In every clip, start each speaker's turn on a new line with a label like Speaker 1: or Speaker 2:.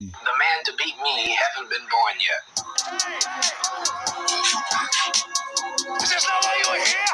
Speaker 1: The man to beat me haven't been born yet. Is this not why you were here?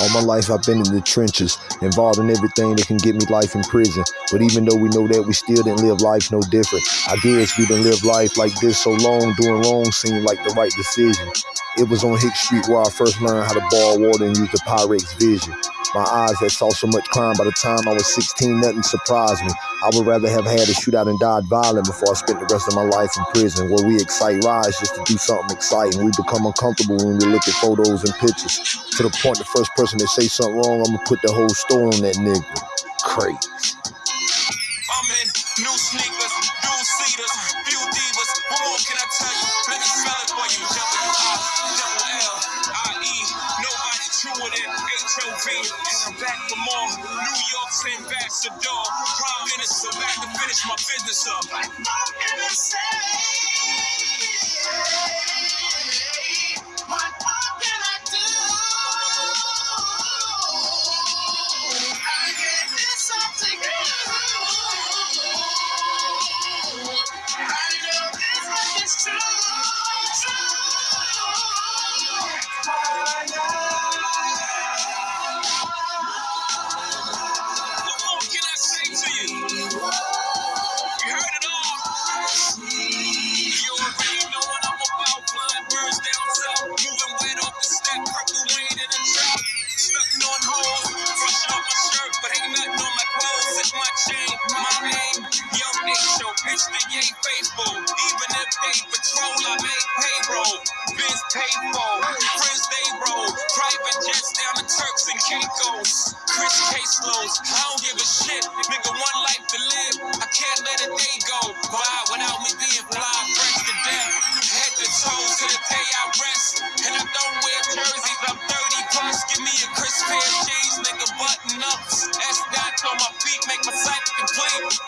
Speaker 2: All my life I've been in the trenches, involved in everything that can get me life in prison. But even though we know that, we still didn't live life no different. I guess we didn't live life like this so long, doing wrong seemed like the right decision. It was on Hick Street where I first learned how to boil water and use the Pyrex vision. My eyes had saw so much crime by the time I was 16, nothing surprised me. I would rather have had a shootout and died violent before I spent the rest of my life in prison, where we excite rise just to do something exciting. We become uncomfortable when we look at photos and pictures. To the point, the first person that say something wrong, I'm gonna put the whole store on that nigga. Crazy.
Speaker 3: I'm in new And I'm back for more. New York's ambassador, prime minister, back to finish my business up. Faithful. Even if they patrol, I make payroll. Biz pay for, friends they roll. Private jets down to Turks and Caicos. Chris caseloads, I don't give a shit. Nigga, one life to live. I can't let a day go by without me being fly fresh to death. Head to toes to the day I rest. And I don't wear jerseys, I'm 30 plus. Give me a crisp pair of jeans, nigga, button ups. S dots on my feet, make my sight complete.